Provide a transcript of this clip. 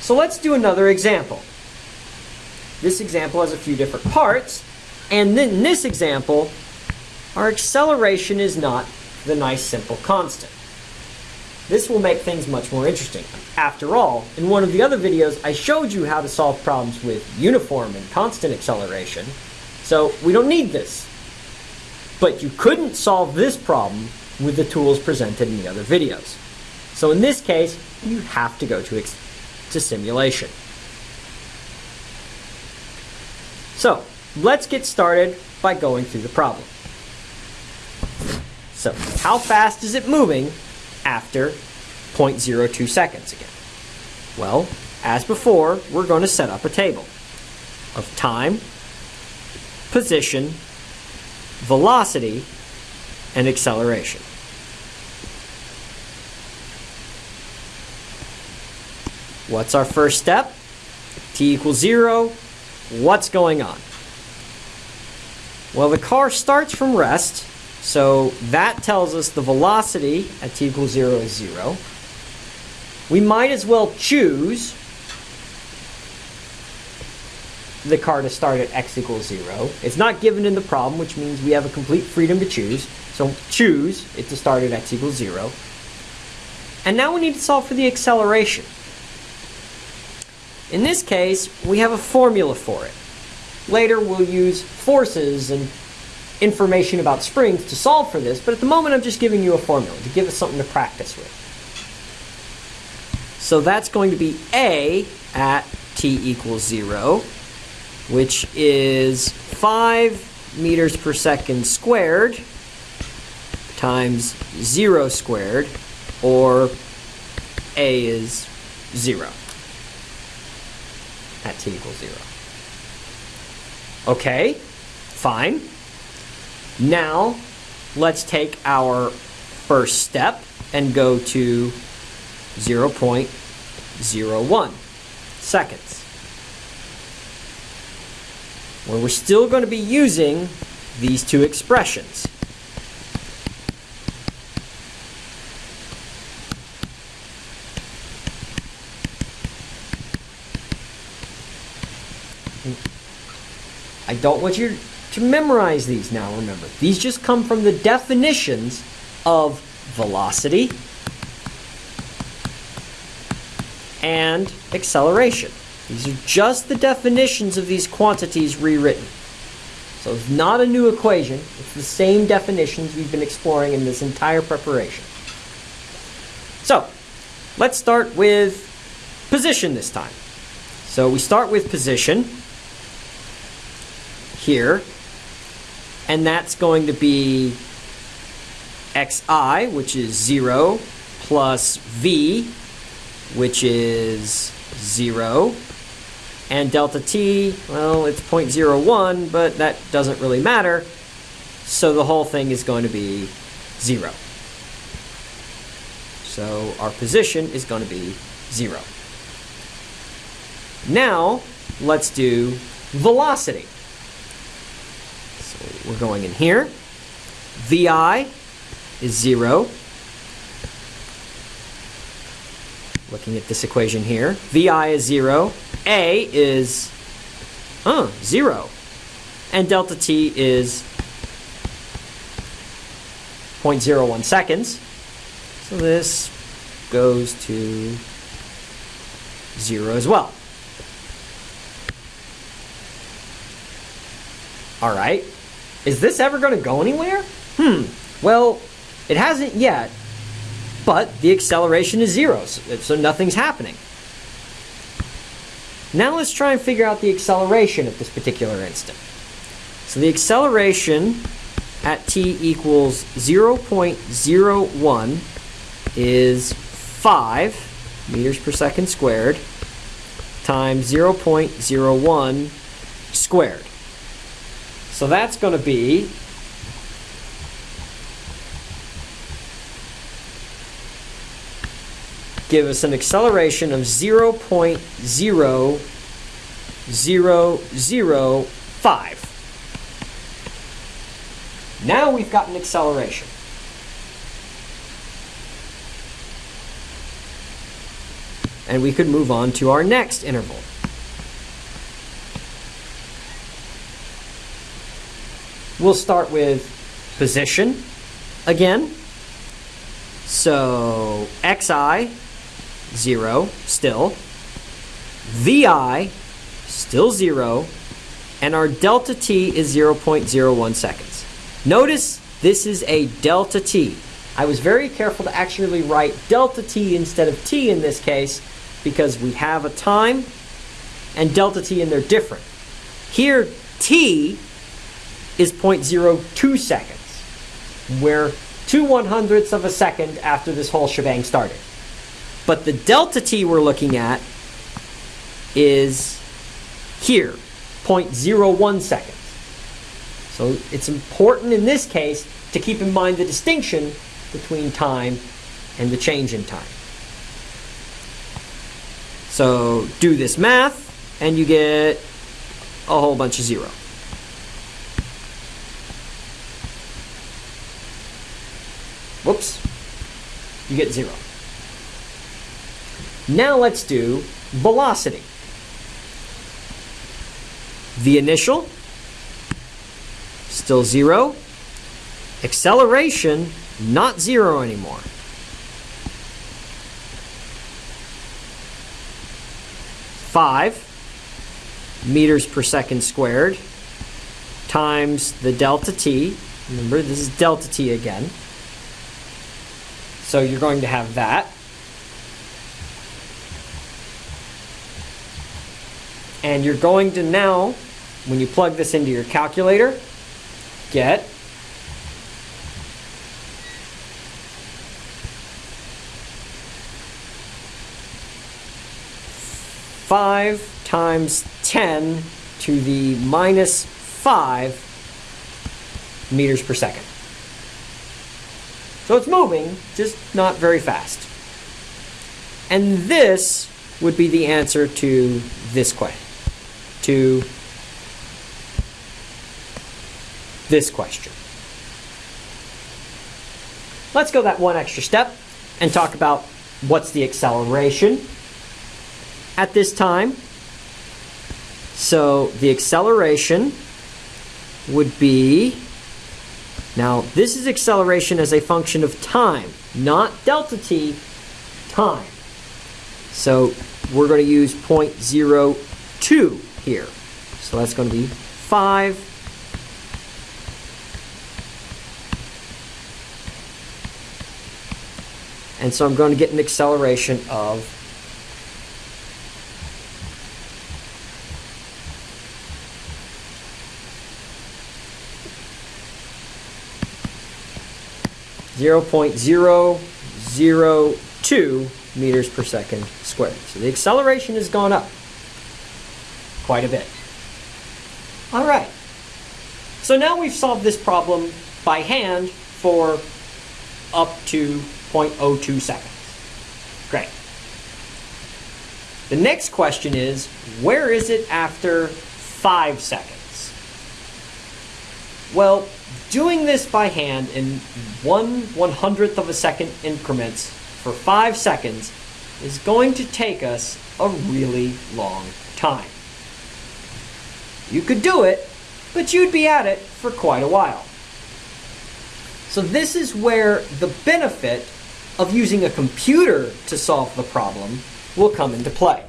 So let's do another example. This example has a few different parts, and in this example, our acceleration is not the nice simple constant. This will make things much more interesting. After all, in one of the other videos, I showed you how to solve problems with uniform and constant acceleration, so we don't need this. But you couldn't solve this problem with the tools presented in the other videos. So in this case, you have to go to, to simulation. So let's get started by going through the problem. So how fast is it moving after 0.02 seconds again? Well, as before, we're going to set up a table of time, position, velocity, and acceleration. What's our first step? t equals 0. What's going on? Well, the car starts from rest, so that tells us the velocity at t equals 0 is 0. We might as well choose the car to start at x equals 0. It's not given in the problem, which means we have a complete freedom to choose. So choose it to start at x equals 0. And now we need to solve for the acceleration. In this case, we have a formula for it. Later, we'll use forces and information about springs to solve for this, but at the moment, I'm just giving you a formula to give us something to practice with. So that's going to be A at t equals 0, which is 5 meters per second squared times 0 squared, or A is 0 at t equals 0. Okay, fine. Now, let's take our first step and go to 0.01 seconds. Where we're still going to be using these two expressions. I don't want you to memorize these now, remember. These just come from the definitions of velocity and acceleration. These are just the definitions of these quantities rewritten. So it's not a new equation. It's the same definitions we've been exploring in this entire preparation. So let's start with position this time. So we start with position here. And that's going to be xi, which is 0, plus v, which is 0. And delta t, well, it's 0.01, but that doesn't really matter. So the whole thing is going to be 0. So our position is going to be 0. Now, let's do velocity we're going in here. VI is 0. Looking at this equation here. VI is 0. A is uh, 0. And delta T is 0.01 seconds. So this goes to 0 as well. All right. Is this ever going to go anywhere? Hmm, well, it hasn't yet, but the acceleration is zero, so nothing's happening. Now let's try and figure out the acceleration at this particular instant. So the acceleration at t equals 0.01 is 5 meters per second squared times 0.01 squared. So that's going to be give us an acceleration of 0.0005. Now we've got an acceleration. and we could move on to our next interval. We'll start with position again. So xi, 0, still. vi, still 0. And our delta t is 0.01 seconds. Notice this is a delta t. I was very careful to actually write delta t instead of t in this case because we have a time and delta t and they're different. Here, t is 0.02 seconds. We're two one hundredths of a second after this whole shebang started. But the delta t we're looking at is here, 0.01 seconds. So it's important in this case to keep in mind the distinction between time and the change in time. So do this math and you get a whole bunch of zero. You get zero. Now let's do velocity. The initial, still zero. Acceleration, not zero anymore. Five meters per second squared times the delta t. Remember, this is delta t again. So you're going to have that. And you're going to now, when you plug this into your calculator, get five times 10 to the minus five meters per second. So it's moving, just not very fast. And this would be the answer to this question to this question. Let's go that one extra step and talk about what's the acceleration at this time. So the acceleration would be, now this is acceleration as a function of time, not delta t, time. So we're going to use 0.02 here. So that's going to be 5 And so I'm going to get an acceleration of Zero point zero zero two meters per second squared. So the acceleration has gone up quite a bit. All right. So now we've solved this problem by hand for up to 0.02 seconds. Great. The next question is, where is it after 5 seconds? Well, doing this by hand in one one hundredth of a second increments for 5 seconds is going to take us a really long time. You could do it, but you'd be at it for quite a while. So this is where the benefit of using a computer to solve the problem will come into play.